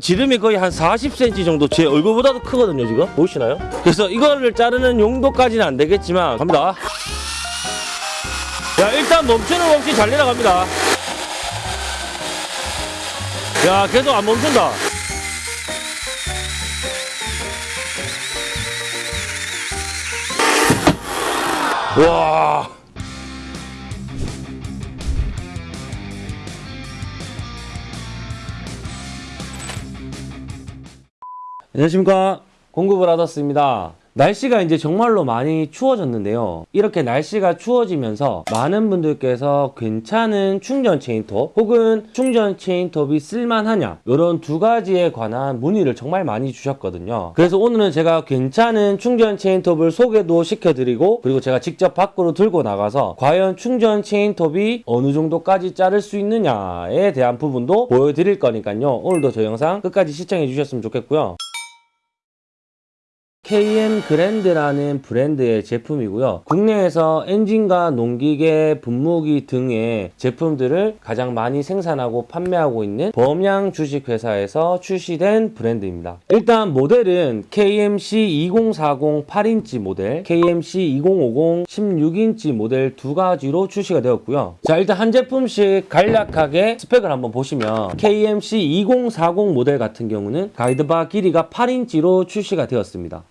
지름이 거의 한 40cm 정도 제 얼굴보다도 크거든요 지금. 보이시나요? 그래서 이거를 자르는 용도까지는 안 되겠지만 갑니다. 야 일단 멈추는 거 없이 잘 내려갑니다. 야 계속 안 멈춘다. 와 안녕하십니까. 공구브라더스입니다. 날씨가 이제 정말로 많이 추워졌는데요. 이렇게 날씨가 추워지면서 많은 분들께서 괜찮은 충전 체인톱 혹은 충전 체인톱이 쓸만하냐 이런 두 가지에 관한 문의를 정말 많이 주셨거든요. 그래서 오늘은 제가 괜찮은 충전 체인톱을 소개도 시켜드리고 그리고 제가 직접 밖으로 들고 나가서 과연 충전 체인톱이 어느 정도까지 자를 수 있느냐에 대한 부분도 보여드릴 거니까요. 오늘도 저 영상 끝까지 시청해 주셨으면 좋겠고요 KM 그랜드라는 브랜드의 제품이고요. 국내에서 엔진과 농기계, 분무기 등의 제품들을 가장 많이 생산하고 판매하고 있는 범양 주식회사에서 출시된 브랜드입니다. 일단 모델은 KMC 2040 8인치 모델, KMC 2050 16인치 모델 두 가지로 출시가 되었고요. 자 일단 한 제품씩 간략하게 스펙을 한번 보시면 KMC 2040 모델 같은 경우는 가이드바 길이가 8인치로 출시가 되었습니다.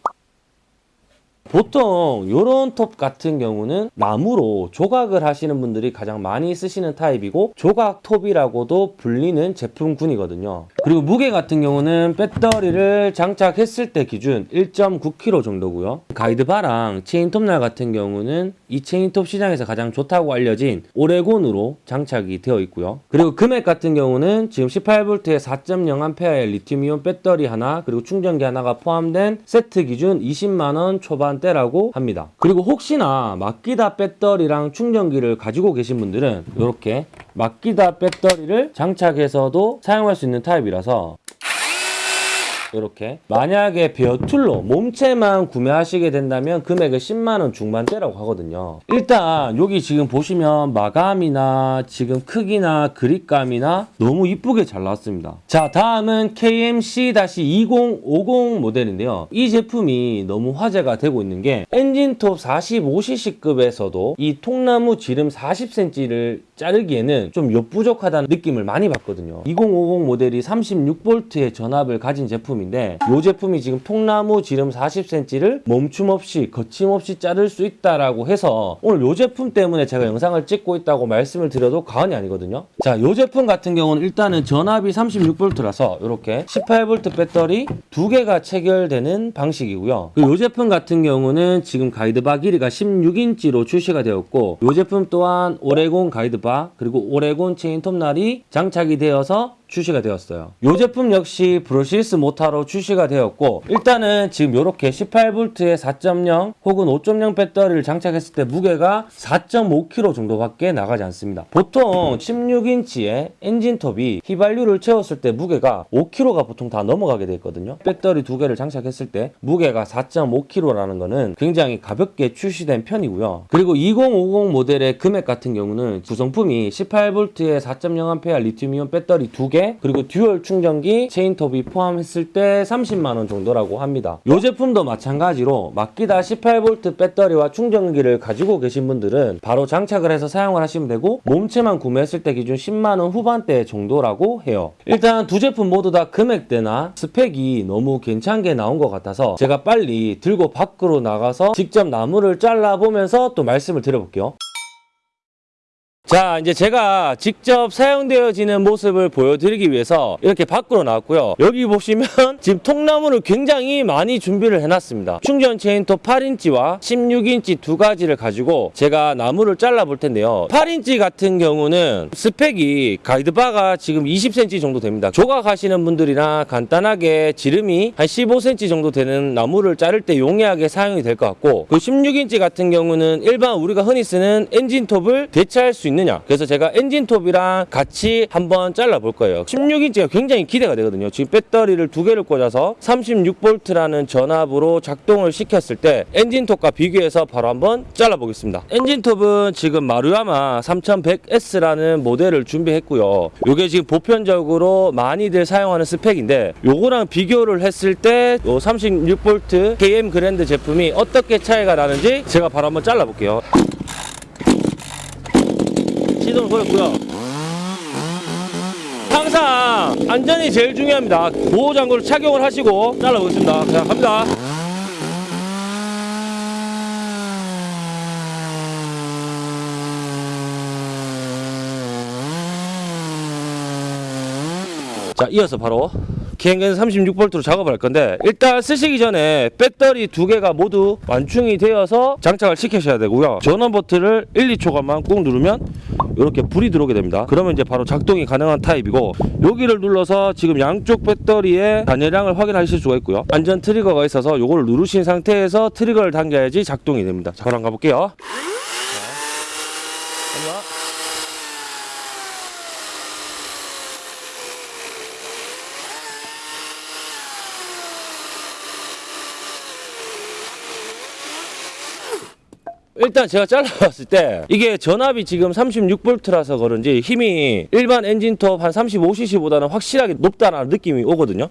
보통 이런 톱 같은 경우는 나무로 조각을 하시는 분들이 가장 많이 쓰시는 타입이고 조각 톱이라고도 불리는 제품군이거든요. 그리고 무게 같은 경우는 배터리를 장착했을 때 기준 1.9kg 정도고요. 가이드바랑 체인톱날 같은 경우는 이 체인톱 시장에서 가장 좋다고 알려진 오레곤으로 장착이 되어 있고요. 그리고 금액 같은 경우는 지금 18V에 4.0A의 리튬이온 배터리 하나 그리고 충전기 하나가 포함된 세트 기준 20만원 초반대라고 합니다. 그리고 혹시나 마키다 배터리랑 충전기를 가지고 계신 분들은 이렇게 마키다 배터리를 장착해서도 사용할 수 있는 타입이라서 이렇게 만약에 베어툴로 몸체만 구매하시게 된다면 금액은 10만원 중반대라고 하거든요. 일단 여기 지금 보시면 마감이나 지금 크기나 그립감이나 너무 이쁘게 잘 나왔습니다. 자 다음은 KMC-2050 모델인데요. 이 제품이 너무 화제가 되고 있는 게 엔진톱 45cc급에서도 이 통나무 지름 40cm를 자르기에는 좀 옆부족하다는 느낌을 많이 받거든요. 2050 모델이 36V의 전압을 가진 제품인데 이 제품이 지금 통나무 지름 40cm를 멈춤 없이 거침없이 자를 수 있다라고 해서 오늘 이 제품 때문에 제가 영상을 찍고 있다고 말씀을 드려도 과언이 아니거든요. 자 이 제품 같은 경우는 일단은 전압이 36V라서 이렇게 18V 배터리 두 개가 체결되는 방식이고요. 이 제품 같은 경우는 지금 가이드바 길이가 16인치로 출시가 되었고 이 제품 또한 오레곤 가이드바 그리고 오레곤 체인 톱날이 장착이 되어서 출시가 되었어요. 이 제품 역시 brushless 모타로 출시가 되었고 일단은 지금 이렇게 18V에 4.0 혹은 5.0 배터리를 장착했을 때 무게가 4.5kg 정도밖에 나가지 않습니다. 보통 16인치의 엔진톱이 휘발유를 채웠을 때 무게가 5kg가 보통 다 넘어가게 돼 있거든요. 배터리 두 개를 장착했을 때 무게가 4.5kg라는 거는 굉장히 가볍게 출시된 편이고요. 그리고 2050 모델의 금액 같은 경우는 구성품이 18V에 4.0A 리튬이온 배터리 두개 그리고 dual 충전기 체인톱이 포함했을 때 30만원 정도라고 합니다. 이 제품도 마찬가지로 마키다 18V 배터리와 충전기를 가지고 계신 분들은 바로 장착을 해서 사용을 하시면 되고 몸체만 구매했을 때 기준 10만원 후반대 정도라고 해요. 일단 두 제품 모두 다 금액대나 스펙이 너무 괜찮게 나온 것 같아서 제가 빨리 들고 밖으로 나가서 직접 나무를 잘라보면서 또 말씀을 드려볼게요 자 이제 제가 직접 사용되어지는 모습을 보여드리기 위해서 이렇게 밖으로 나왔고요. 여기 보시면 지금 통나무를 굉장히 많이 준비를 해놨습니다. 충전 체인톱 8인치와 16인치 두 가지를 가지고 제가 나무를 잘라 볼 텐데요. 8인치 같은 경우는 스펙이 가이드바가 지금 20cm 정도 됩니다. 조각하시는 분들이나 간단하게 지름이 한 15cm 정도 되는 나무를 자를 때 용이하게 사용이 될 것 같고 그 16인치 같은 경우는 일반 우리가 흔히 쓰는 엔진톱을 대체할 수 있는 있느냐. 그래서 제가 엔진톱이랑 같이 한번 잘라볼 거예요. 16인치가 굉장히 기대가 되거든요. 지금 배터리를 두 개를 꽂아서 36V라는 전압으로 작동을 시켰을 때 엔진톱과 비교해서 바로 한번 잘라보겠습니다. 엔진톱은 지금 마루야마 3100S라는 모델을 준비했고요. 요게 지금 보편적으로 많이들 사용하는 스펙인데 요거랑 비교를 했을 때요 36V KM 그랜드 제품이 어떻게 차이가 나는지 제가 바로 한번 잘라볼게요 시동 걸었고요. 항상 안전이 제일 중요합니다. 보호장구를 착용을 하시고 잘라보겠습니다. 자, 갑니다. 자, 이어서 바로 기행근 36V로 작업을 할 건데 일단 쓰시기 전에 배터리 두 개가 모두 완충이 되어서 장착을 시키셔야 되고요. 전원 버튼을 1, 2초간만 꾹 누르면 이렇게 불이 들어오게 됩니다. 그러면 이제 바로 작동이 가능한 타입이고 여기를 눌러서 지금 양쪽 배터리의 단열량을 확인하실 수가 있고요. 안전 트리거가 있어서 이걸 누르신 상태에서 트리거를 당겨야지 작동이 됩니다. 자, 그럼 가볼게요. 일단 제가 잘라봤을 때 이게 전압이 지금 36V라서 그런지 힘이 일반 엔진톱 한 35cc보다는 확실하게 높다는 느낌이 오거든요.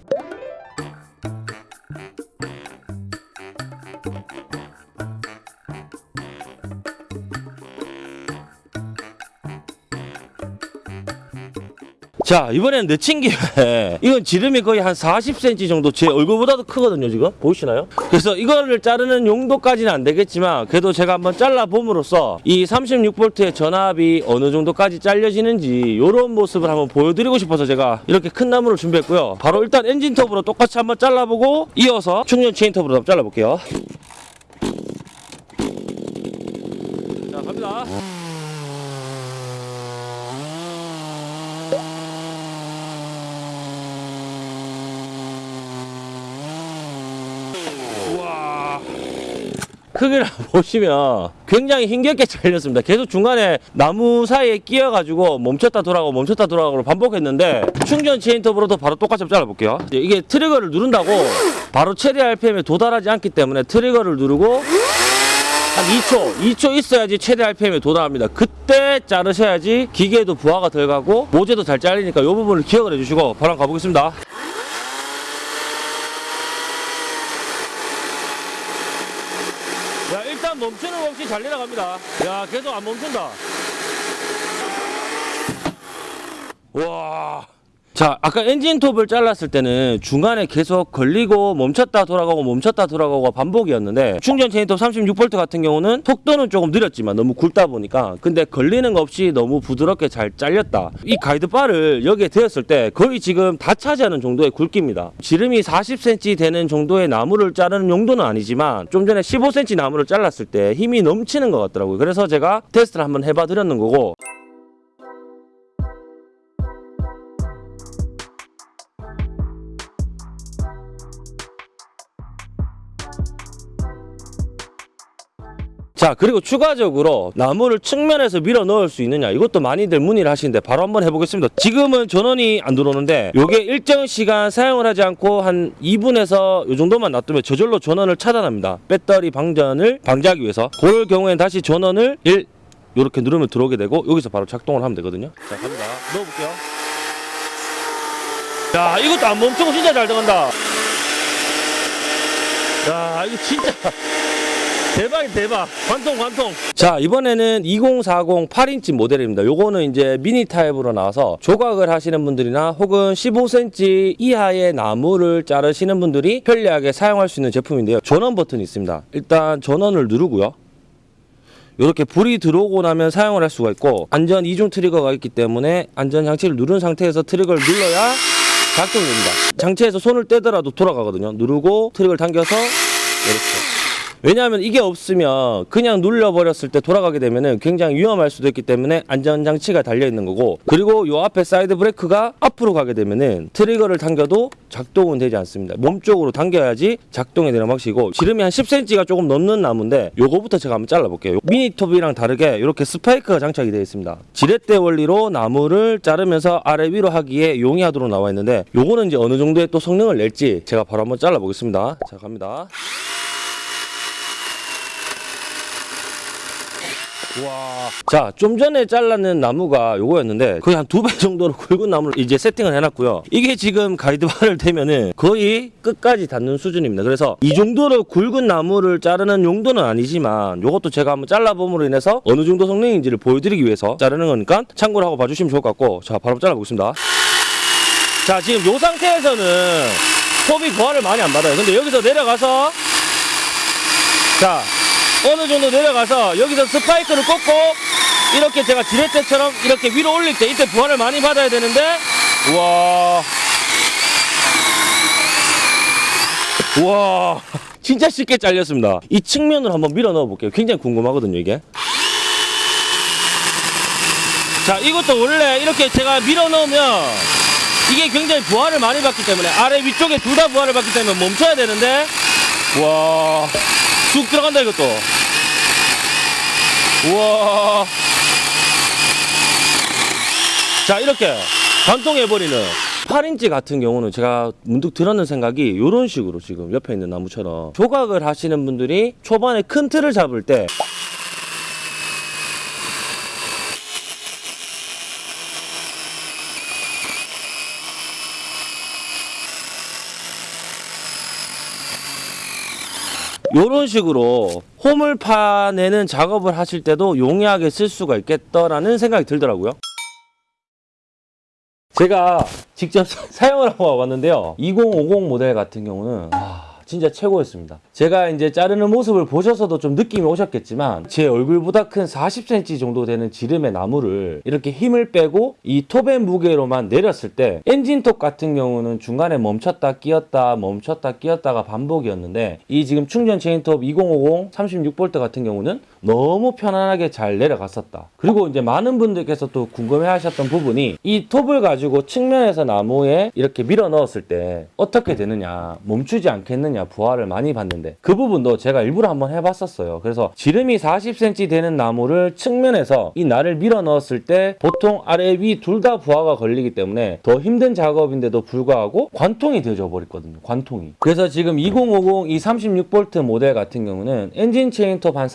자 이번에는 내친 김에 이건 지름이 거의 한 40cm 정도 제 얼굴보다도 크거든요 지금. 보이시나요? 그래서 이거를 자르는 용도까지는 안 되겠지만 그래도 제가 한번 잘라 봄으로써 이 36V의 전압이 어느 정도까지 잘려지는지 이런 모습을 한번 보여드리고 싶어서 제가 이렇게 큰 나무를 준비했고요. 바로 일단 엔진톱으로 똑같이 한번 잘라보고 이어서 충전 체인톱으로 한번 잘라볼게요. 자 갑니다 크기를 보시면 굉장히 힘겹게 잘렸습니다. 계속 중간에 나무 사이에 끼어가지고 멈췄다 돌아가고 멈췄다 돌아가고 반복했는데 충전 체인톱으로도 바로 똑같이 잘라볼게요. 이게 트리거를 누른다고 바로 최대 RPM에 도달하지 않기 때문에 트리거를 누르고 한 2초, 2초 있어야지 최대 RPM에 도달합니다. 그때 자르셔야지 기계에도 부하가 덜 가고 모재도 잘 잘리니까 이 부분을 기억을 해주시고 바로 가보겠습니다. 야 일단 멈추는 거 없이 잘 내려갑니다 야 계속 안 멈춘다 와. 자, 아까 엔진톱을 잘랐을 때는 중간에 계속 걸리고 멈췄다 돌아가고 멈췄다 돌아가고 반복이었는데 충전 체인톱 36V 같은 경우는 속도는 조금 느렸지만 너무 굵다 보니까 근데 걸리는 거 없이 너무 부드럽게 잘 잘렸다. 이 가이드바를 여기에 대었을 때 거의 지금 다 차지하는 정도의 굵기입니다. 지름이 40cm 되는 정도의 나무를 자르는 용도는 아니지만 좀 전에 15cm 나무를 잘랐을 때 힘이 넘치는 것 같더라고요. 그래서 제가 테스트를 한번 해봐 드렸는 거고 자 그리고 추가적으로 나무를 측면에서 밀어 넣을 수 있느냐. 이것도 많이들 문의를 하시는데 바로 한번 해보겠습니다. 지금은 전원이 안 들어오는데 요게 일정 시간 사용을 하지 않고 한 2분에서 요 정도만 놔두면 저절로 전원을 차단합니다. 배터리 방전을 방지하기 위해서. 그럴 경우엔 다시 전원을 1 요렇게 누르면 들어오게 되고 여기서 바로 작동을 하면 되거든요. 자 갑니다. 넣어볼게요. 야 이것도 안 멈추고 진짜 잘 들어간다. 야 이거 진짜 대박이 대박. 관통 관통. 자 이번에는 2040 8인치 모델입니다. 요거는 이제 미니 타입으로 나와서 조각을 하시는 분들이나 혹은 15cm 이하의 나무를 자르시는 분들이 편리하게 사용할 수 있는 제품인데요. 전원 버튼이 있습니다. 일단 전원을 누르고요. 이렇게 불이 들어오고 나면 사용을 할 수가 있고 안전 이중 트리거가 있기 때문에 안전 장치를 누른 상태에서 트리거를 눌러야 작동됩니다. 장치에서 손을 떼더라도 돌아가거든요. 누르고 트리거를 당겨서 이렇게 왜냐하면 이게 없으면 그냥 눌려버렸을 때 돌아가게 되면은 굉장히 위험할 수도 있기 때문에 안전장치가 달려있는 거고 그리고 요 앞에 사이드 브레이크가 앞으로 가게 되면은 트리거를 당겨도 작동은 되지 않습니다. 몸쪽으로 당겨야지 작동이 되는 방식이고 지름이 한 10cm가 조금 넘는 나무인데 요거부터 제가 한번 잘라볼게요. 미니톱이랑 다르게 이렇게 스파이크가 장착이 되어 있습니다. 지렛대 원리로 나무를 자르면서 아래 위로 하기에 용이하도록 나와 있는데 요거는 이제 어느 정도의 또 성능을 낼지 제가 바로 한번 잘라보겠습니다. 자 갑니다. 와. 자, 좀 전에 잘랐는 나무가 요거였는데 거의 한 두 배 정도로 굵은 나무를 이제 세팅을 해놨고요. 이게 지금 가이드바를 대면은 거의 끝까지 닿는 수준입니다. 그래서 이 정도로 굵은 나무를 자르는 용도는 아니지만 요것도 제가 한번 잘라봄으로 인해서 어느 정도 성능인지를 보여드리기 위해서 자르는 거니까 참고를 하고 봐주시면 좋을 것 같고 자, 바로 잘라보겠습니다. 자, 지금 요 상태에서는 톱이 부하를 많이 안 받아요. 근데 여기서 내려가서 자, 어느 정도 내려가서 여기서 스파이크를 꽂고 이렇게 제가 지렛대처럼 이렇게 위로 올릴 때 이때 부하를 많이 받아야 되는데 우와. 우와. 진짜 쉽게 잘렸습니다. 이 측면을 한번 밀어 넣어 볼게요. 굉장히 궁금하거든요 이게. 자 이것도 원래 이렇게 제가 밀어 넣으면 이게 굉장히 부하를 많이 받기 때문에 아래 위쪽에 둘 다 부하를 받기 때문에 멈춰야 되는데 와, 쑥 들어간다 이것도. 우와. 자 이렇게 관통해버리는 8인치 같은 경우는 제가 문득 들었는 생각이 이런 식으로 지금 옆에 있는 나무처럼 조각을 하시는 분들이 초반에 큰 틀을 잡을 때 이런 식으로 홈을 파내는 작업을 하실 때도 용이하게 쓸 수가 있겠다라는 생각이 들더라고요. 제가 직접 사용을 하고 와봤는데요. 2050 모델 같은 경우는 아, 진짜 최고였습니다. 제가 이제 자르는 모습을 보셔서도 좀 느낌이 오셨겠지만 제 얼굴보다 큰 40cm 정도 되는 지름의 나무를 이렇게 힘을 빼고 이 톱의 무게로만 내렸을 때 엔진톱 같은 경우는 중간에 멈췄다 끼었다 멈췄다 끼었다가 반복이었는데 이 지금 충전 체인톱 2050 36V 같은 경우는 너무 편안하게 잘 내려갔었다. 그리고 이제 많은 분들께서 또 궁금해 하셨던 부분이 이 톱을 가지고 측면에서 나무에 이렇게 밀어 넣었을 때 어떻게 되느냐, 멈추지 않겠느냐 부하를 많이 받는데 그 부분도 제가 일부러 한번 해봤었어요. 그래서 지름이 40cm 되는 나무를 측면에서 이 날을 밀어 넣었을 때 보통 아래 위 둘 다 부하가 걸리기 때문에 더 힘든 작업인데도 불구하고 관통이 되어져 버렸거든요. 관통이. 그래서 지금 2050 이 36V 모델 같은 경우는 엔진 체인톱 한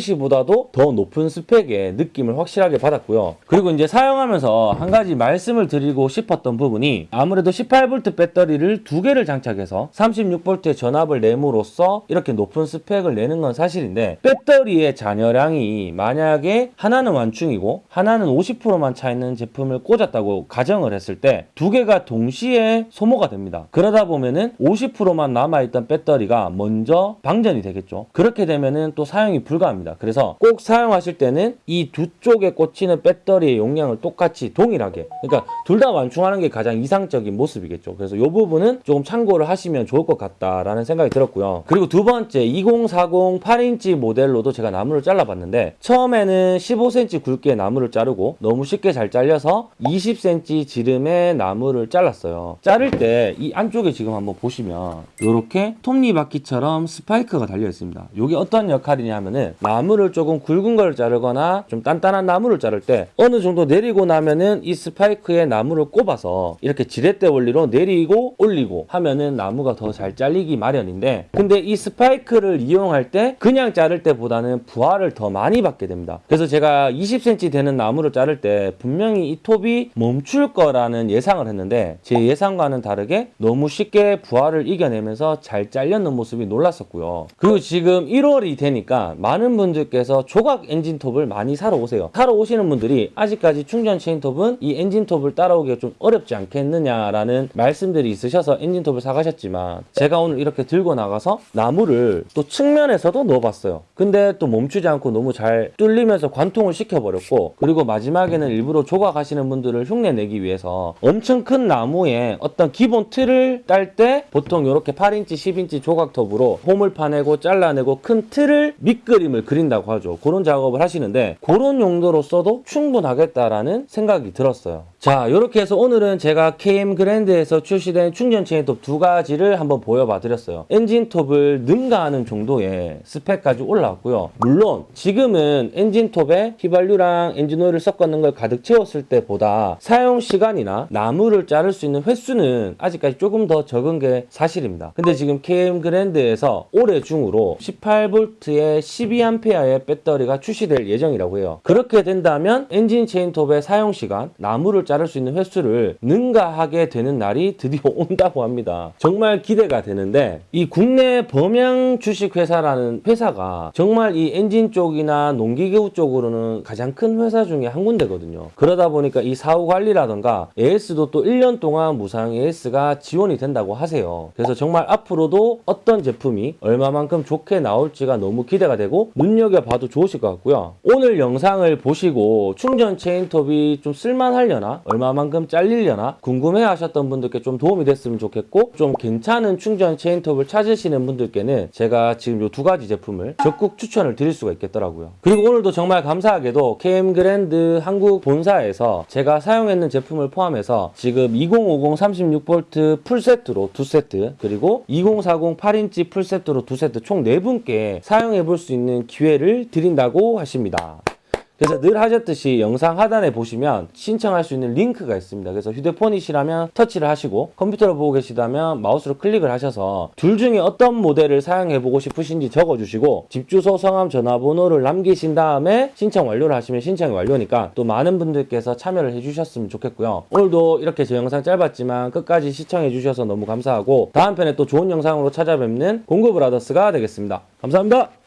45cc보다도 더 높은 스펙의 느낌을 확실하게 받았고요. 그리고 이제 사용하면서 한 가지 말씀을 드리고 싶었던 부분이 아무래도 18V 배터리를 두 개를 장착해서 36V의 전압을 내므로써 이렇게 높은 스펙을 내는 건 사실인데 배터리의 잔여량이 만약에 하나는 완충이고 하나는 50%만 차 있는 제품을 꽂았다고 가정을 했을 때 두 개가 동시에 소모가 됩니다. 그러다 보면은 50%만 남아있던 배터리가 먼저 방전이 되겠죠. 그렇게 되면은 또 사용이 불가합 니다. 그래서 꼭 사용하실 때는 이 두 쪽에 꽂히는 배터리의 용량을 똑같이 동일하게 그러니까 둘 다 완충하는 게 가장 이상적인 모습이겠죠. 그래서 이 부분은 조금 참고를 하시면 좋을 것 같다라는 생각이 들었고요. 그리고 두 번째 2040 8인치 모델로도 제가 나무를 잘라봤는데 처음에는 15cm 굵게 나무를 자르고 너무 쉽게 잘 잘려서 20cm 지름의 나무를 잘랐어요. 자를 때 이 안쪽에 지금 한번 보시면 이렇게 톱니바퀴처럼 스파이크가 달려 있습니다. 이게 어떤 역할이냐 하면은 나무 를 조금 굵은 걸 자르거나 좀 단단한 나무를 자를 때 어느 정도 내리고 나면은 이 스파이크에 나무를 꼽아서 이렇게 지렛대 원리로 내리고 올리고 하면은 나무가 더 잘 잘리기 마련인데 근데 이 스파이크를 이용할 때 그냥 자를 때보다는 부하를 더 많이 받게 됩니다. 그래서 제가 20cm 되는 나무를 자를 때 분명히 이 톱이 멈출 거라는 예상을 했는데 제 예상과는 다르게 너무 쉽게 부하를 이겨내면서 잘 잘렸는 모습이 놀랐었고요. 그리고 지금 1월이 되니까 많은 분들께서 조각 엔진톱을 많이 사러 오세요. 사러 오시는 분들이 아직까지 충전 체인톱은 이 엔진톱을 따라오기가 좀 어렵지 않겠느냐라는 말씀들이 있으셔서 엔진톱을 사가셨지만 제가 오늘 이렇게 들고 나가서 나무를 또 측면에서도 넣어봤어요. 근데 또 멈추지 않고 너무 잘 뚫리면서 관통을 시켜버렸고 그리고 마지막에는 일부러 조각하시는 분들을 흉내내기 위해서 엄청 큰 나무에 어떤 기본 틀을 딸 때 보통 이렇게 8인치, 10인치 조각톱으로 홈을 파내고 잘라내고 큰 틀을 밑그림을 그린다고 하죠. 그런 작업을 하시는데 그런 용도로 써도 충분하겠다라는 생각이 들었어요. 자 이렇게 해서 오늘은 제가 KM 그랜드에서 출시된 충전 체인 톱 두 가지를 한번 보여봐 드렸어요. 엔진톱을 능가하는 정도의 스펙까지 올라왔고요. 물론 지금은 엔진톱에 휘발유랑 엔진오일을 섞었는 걸 가득 채웠을 때보다 사용 시간이나 나무를 자를 수 있는 횟수는 아직까지 조금 더 적은 게 사실입니다. 근데 지금 KM 그랜드에서 올해 중으로 18V의 12A의 배터리가 출시될 예정이라고 해요. 그렇게 된다면 엔진 체인톱의 사용 시간, 나무를 자를 수 있는 횟수를 능가하게 되는 날이 드디어 온다고 합니다. 정말 기대가 되는데 이 국내 범양 주식회사라는 회사가 정말 이 엔진 쪽이나 농기계우 쪽으로는 가장 큰 회사 중에 한 군데거든요. 그러다 보니까 이 사후 관리라던가 AS도 또 1년 동안 무상 AS가 지원이 된다고 하세요. 그래서 정말 앞으로도 어떤 제품이 얼마만큼 좋게 나올지가 너무 기대가 되고 눈여겨봐도 좋으실 것 같고요. 오늘 영상을 보시고 충전 체인톱이 좀 쓸만하려나 얼마만큼 잘리려나 궁금해 하셨던 분들께 좀 도움이 됐으면 좋겠고 좀 괜찮은 충전 체인톱을 찾으시는 분들께는 제가 지금 이 두 가지 제품을 적극 추천을 드릴 수가 있겠더라고요. 그리고 오늘도 정말 감사하게도 KM 그랜드 한국 본사에서 제가 사용했는 제품을 포함해서 지금 2050 36V 풀세트로 두 세트 그리고 2040 8인치 풀세트로 두 세트 총 네 분께 사용해 볼 수 있는 기회를 드린다고 하십니다. 그래서 늘 하셨듯이 영상 하단에 보시면 신청할 수 있는 링크가 있습니다. 그래서 휴대폰이시라면 터치를 하시고 컴퓨터로 보고 계시다면 마우스로 클릭을 하셔서 둘 중에 어떤 모델을 사용해 보고 싶으신지 적어주시고 집 주소, 성함, 전화번호를 남기신 다음에 신청 완료를 하시면 신청이 완료니까 또 많은 분들께서 참여를 해주셨으면 좋겠고요. 오늘도 이렇게 제 영상 짧았지만 끝까지 시청해 주셔서 너무 감사하고 다음 편에 또 좋은 영상으로 찾아뵙는 공구브라더스가 되겠습니다. 감사합니다.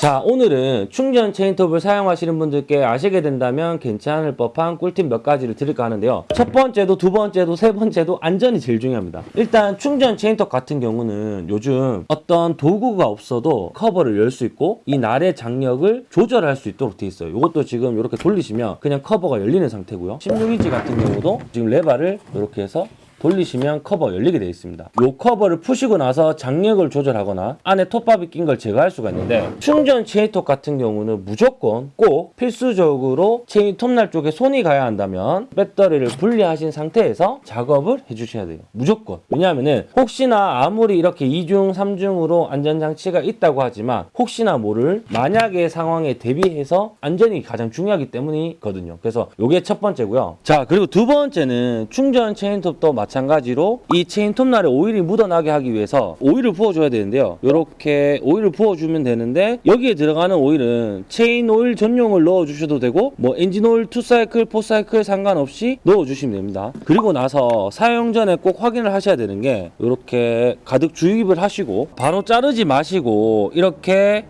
자 오늘은 충전 체인톱을 사용하시는 분들께 아시게 된다면 괜찮을 법한 꿀팁 몇 가지를 드릴까 하는데요. 첫 번째도 두 번째도 세 번째도 안전이 제일 중요합니다. 일단 충전 체인톱 같은 경우는 요즘 어떤 도구가 없어도 커버를 열 수 있고 이 날의 장력을 조절할 수 있도록 되어 있어요. 이것도 지금 이렇게 돌리시면 그냥 커버가 열리는 상태고요. 16인치 같은 경우도 지금 레바를 이렇게 해서 돌리시면 커버 열리게 되어 있습니다. 이 커버를 푸시고 나서 장력을 조절하거나 안에 톱밥이 낀 걸 제거할 수가 있는데 충전 체인톱 같은 경우는 무조건 꼭 필수적으로 체인 톱날 쪽에 손이 가야 한다면 배터리를 분리하신 상태에서 작업을 해주셔야 돼요. 무조건. 왜냐하면 혹시나 아무리 이렇게 2중, 3중으로 안전장치가 있다고 하지만 혹시나 모를 만약의 상황에 대비해서 안전이 가장 중요하기 때문이거든요. 그래서 이게 첫 번째고요. 자 그리고 두 번째는 충전 체인톱도 마찬가지 로 이 체인 톱날에 오일이 묻어나게 하기 위해서 오일을 부어줘야 되는데요. 이렇게 오일을 부어주면 되는데 여기에 들어가는 오일은 체인 오일 전용을 넣어주셔도 되고 뭐 엔진 오일 2사이클, 4사이클 상관없이 넣어주시면 됩니다. 그리고 나서 사용 전에 꼭 확인을 하셔야 되는 게 이렇게 가득 주입을 하시고 바로 자르지 마시고 이렇게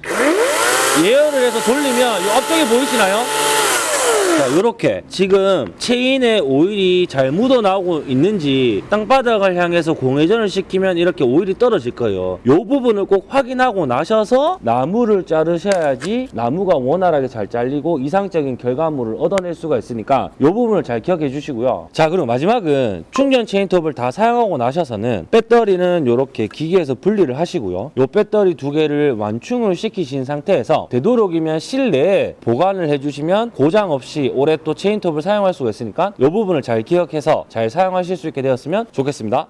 예열을 해서 돌리면 이 앞쪽에 보이시나요? 자, 요렇게 지금 체인에 오일이 잘 묻어나오고 있는지 땅바닥을 향해서 공회전을 시키면 이렇게 오일이 떨어질 거예요. 요 부분을 꼭 확인하고 나셔서 나무를 자르셔야지 나무가 원활하게 잘 잘리고 이상적인 결과물을 얻어낼 수가 있으니까 요 부분을 잘 기억해 주시고요. 자, 그리고 마지막은 충전 체인톱을 다 사용하고 나셔서는 배터리는 요렇게 기계에서 분리를 하시고요. 요 배터리 두 개를 완충을 시키신 상태에서 되도록이면 실내에 보관을 해주시면 고장 없이 올해 또 체인톱을 사용할 수가 있으니까 이 부분을 잘 기억해서 잘 사용하실 수 있게 되었으면 좋겠습니다.